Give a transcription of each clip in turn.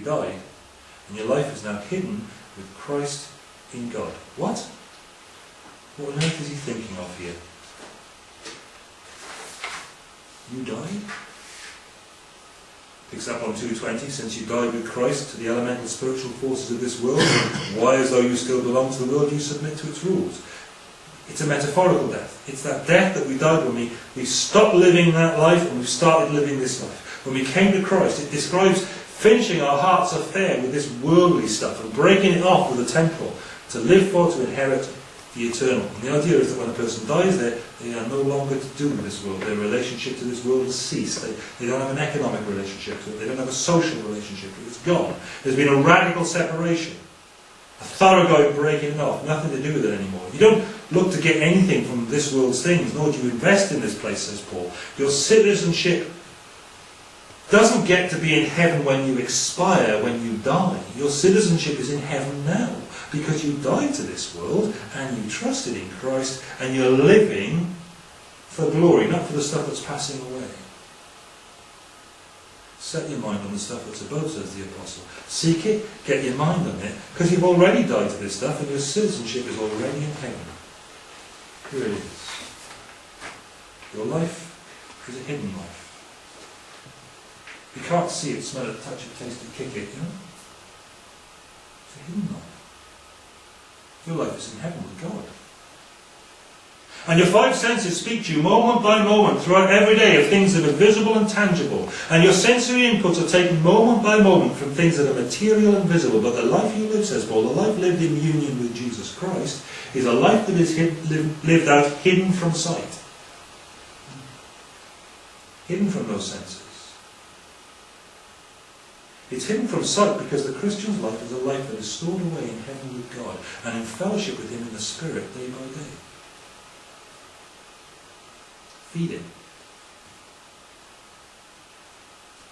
You died, and your life is now hidden with Christ in God. What? What on earth is he thinking of here? You died? Picks up on 220, since you died with Christ to the elemental spiritual forces of this world, why as though you still belong to the world, you submit to its rules. It's a metaphorical death. It's that death that we died when we, we stopped living that life and we started living this life. When we came to Christ, it describes finishing our heart's affair with this worldly stuff and breaking it off with the temporal to live for, to inherit the eternal. And the idea is that when a person dies there, they are no longer to do with this world. Their relationship to this world has ceased. They, they don't have an economic relationship to it. They don't have a social relationship to it. It's gone. There's been a radical separation. A thoroughgoing breaking off. Nothing to do with it anymore. You don't look to get anything from this world's things, nor do you invest in this place, says Paul. Your citizenship doesn't get to be in heaven when you expire, when you die. Your citizenship is in heaven now because you died to this world and you trusted in Christ and you're living for glory, not for the stuff that's passing away. Set your mind on the stuff that's above, says the Apostle. Seek it, get your mind on it, because you've already died to this stuff and your citizenship is already in heaven. Here it is. Your life is a hidden life. You can't see it, smell it, touch it, taste it, kick it, you know? It's a hidden life. Your life is in heaven with God. And your five senses speak to you moment by moment throughout every day of things that are visible and tangible. And your sensory inputs are taken moment by moment from things that are material and visible. But the life you live, says Paul, the life lived in union with Jesus Christ, is a life that is hid, lived out hidden from sight. Hidden from those senses. It's hidden from sight because the Christian's life is a life that is stored away in heaven with God and in fellowship with Him in the Spirit day by day. Feed it.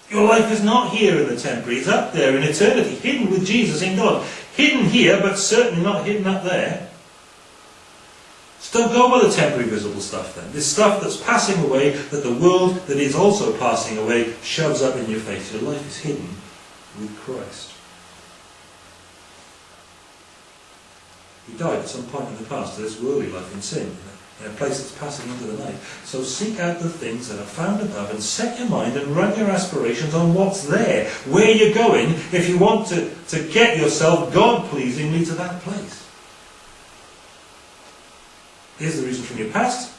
Your life is not here in the temporary, it's up there in eternity, hidden with Jesus in God. Hidden here, but certainly not hidden up there. So don't go with the temporary visible stuff then. This stuff that's passing away, that the world that is also passing away shoves up in your face. Your life is hidden with Christ. He died at some point in the past to this worldly life in sin, in a place that's passing into the night. So seek out the things that are found above and set your mind and run your aspirations on what's there, where you're going, if you want to, to get yourself God-pleasingly to that place. Here's the reason from your past.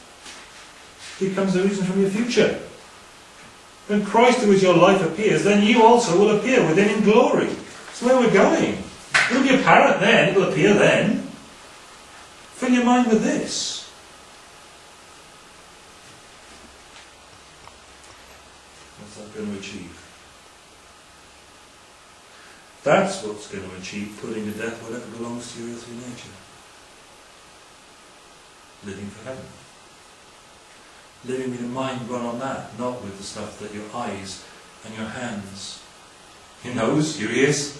Here comes the reason from your future. When Christ, who is your life, appears, then you also will appear with him in glory. That's where we're going. It'll be apparent then, it'll appear then. Fill your mind with this. What's that going to achieve? That's what's going to achieve putting to death whatever belongs to your earthly nature. Living for heaven with your mind run on that, not with the stuff that your eyes and your hands, your nose, your ears,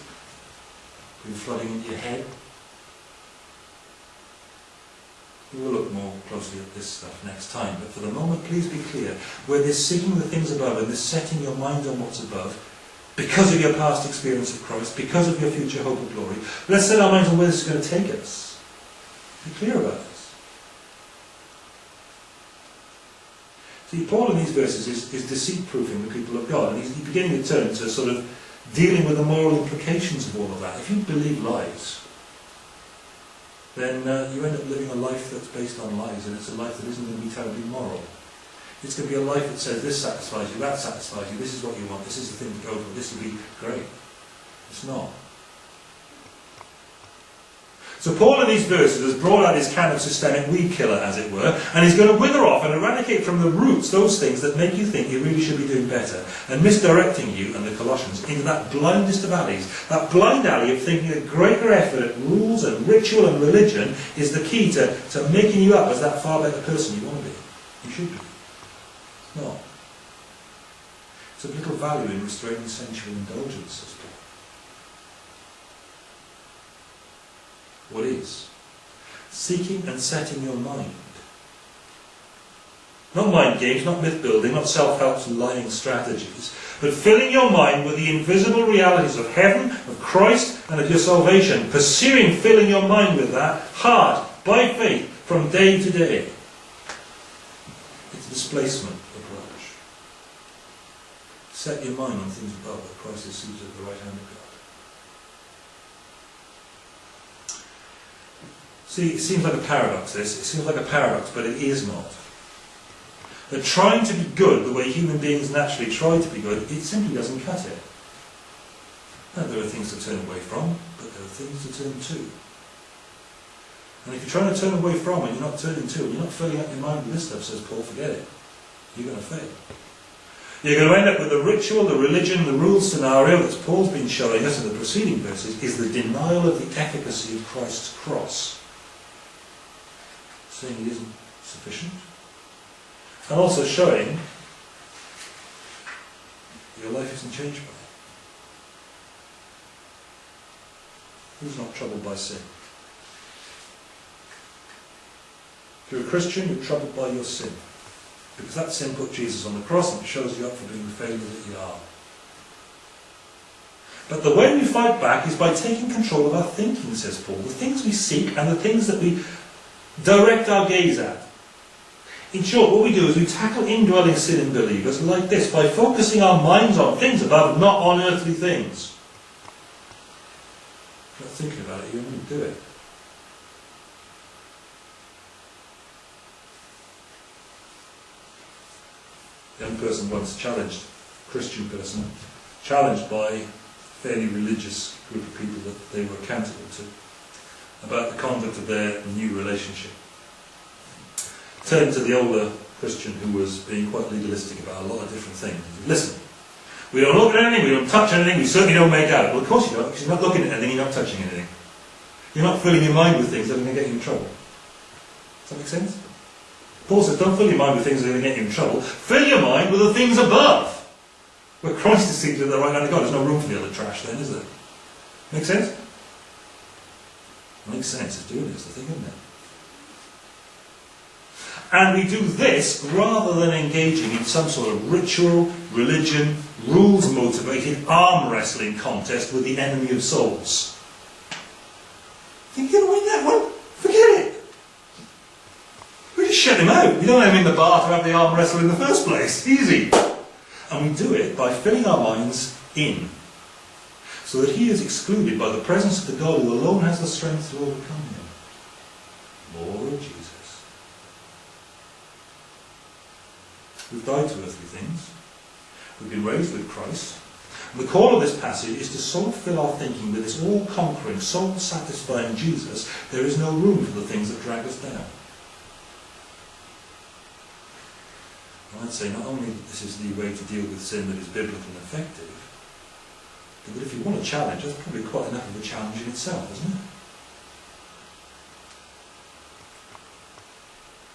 been flooding into your head. We will look more closely at this stuff next time, but for the moment, please be clear. Where this seeking the things above and this setting your mind on what's above, because of your past experience of Christ, because of your future hope of glory, let's set our minds on where this is going to take us. Be clear about it. Paul in these verses is, is deceit-proofing the people of God, and he's beginning to turn to sort of dealing with the moral implications of all of that. If you believe lies, then uh, you end up living a life that's based on lies, and it's a life that isn't going to be terribly moral. It's going to be a life that says this satisfies you, that satisfies you, this is what you want, this is the thing to go for, this will be great. It's not. So Paul in these verses has brought out his kind of systemic weed killer, as it were, and he's going to wither off and eradicate from the roots those things that make you think you really should be doing better, and misdirecting you and the Colossians into that blindest of alleys, that blind alley of thinking that greater effort at rules and ritual and religion is the key to, to making you up as that far better person you want to be. You should be. It's not. It's of little value in restraining sensual indulgence, what is. Seeking and setting your mind Not mind games, not myth building, not self-help lying strategies, but filling your mind with the invisible realities of heaven, of Christ, and of your salvation. Pursuing filling your mind with that hard, by faith, from day to day. It's displacement approach. Set your mind on things above where Christ is seated at the right hand of God. See, it seems like a paradox, this. It seems like a paradox, but it is not. That trying to be good the way human beings naturally try to be good, it simply doesn't cut it. Now, there are things to turn away from, but there are things to turn to. And if you're trying to turn away from it, you're not turning to it, you're not filling up your mind with this stuff, says Paul, forget it. You're going to fail. You're going to end up with the ritual, the religion, the rule scenario that Paul's been showing us in the preceding verses is the denial of the efficacy of Christ's cross saying it isn't sufficient, and also showing your life isn't changed by it. Who's not troubled by sin? If you're a Christian, you're troubled by your sin. Because that sin put Jesus on the cross and it shows you up for being the failure that you are. But the way we fight back is by taking control of our thinking, says Paul. The things we seek and the things that we direct our gaze at. In short, what we do is we tackle indwelling sin in believers like this, by focusing our minds on things above, not on earthly things. Not thinking about it, you won't do it. A young person once challenged, Christian person, challenged by a fairly religious group of people that they were accountable to about the conduct of their new relationship. Turned to the older Christian who was being quite legalistic about a lot of different things. Listen, we don't look at anything, we don't touch anything, we certainly don't make out. Well, of course you don't, because you're not looking at anything, you're not touching anything. You're not filling your mind with things that are going to get you in trouble. Does that make sense? Paul says, don't fill your mind with things that are going to get you in trouble. Fill your mind with the things above. Where Christ is seated at the right hand of God. There's no room for the other trash then, is there? Make sense? Makes sense, it's doing this, the thing, isn't it? And we do this rather than engaging in some sort of ritual, religion, rules motivated arm wrestling contest with the enemy of souls. Think you're going to win that one? Forget it. We just shut him out. We don't let him in the bar to have the arm wrestle in the first place. Easy. And we do it by filling our minds in so that he is excluded by the presence of the God who alone has the strength to overcome him. Lord Jesus. We've died to earthly things. We've been raised with Christ. And the call of this passage is to so fill our thinking with this all-conquering, soul-satisfying Jesus, there is no room for the things that drag us down. I'd say not only this is the way to deal with sin that is biblical and effective, but if you want a challenge, that's probably quite enough of a challenge in itself, isn't it?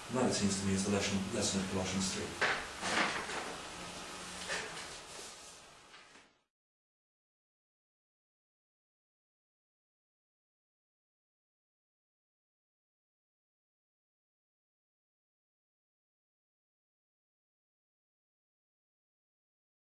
And that, it seems to me, is the lesson, lesson of Colossians 3.